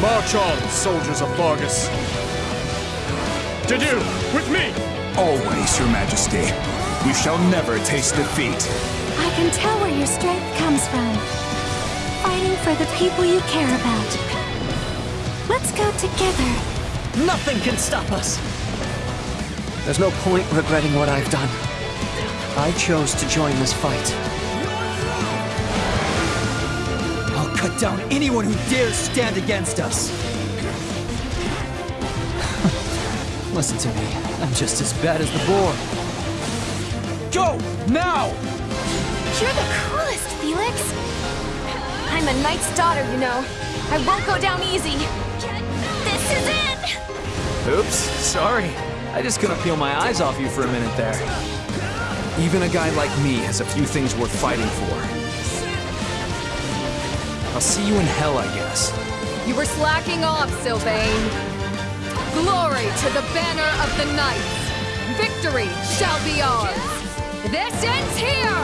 March on, soldiers of Faerghus. Did you, with me? Always, Your Majesty. We shall never taste defeat. I can tell where your strength comes from. Fighting for the people you care about. Let's go together. Nothing can stop us! There's no point regretting what I've done. I chose to join this fight. Down anyone who dares stand against us! Listen to me. I'm just as bad as the boar. Go! Now! You're the coolest, Felix. I'm a knight's daughter, you know. I won't go down easy. This is it! Oops, sorry. I just couldn't peel my eyes off you for a minute there. Even a guy like me has a few things worth fighting for. I'll see you in hell, I guess. You were slacking off, Sylvain. Glory to the banner of the knights. Victory shall be ours. This ends here!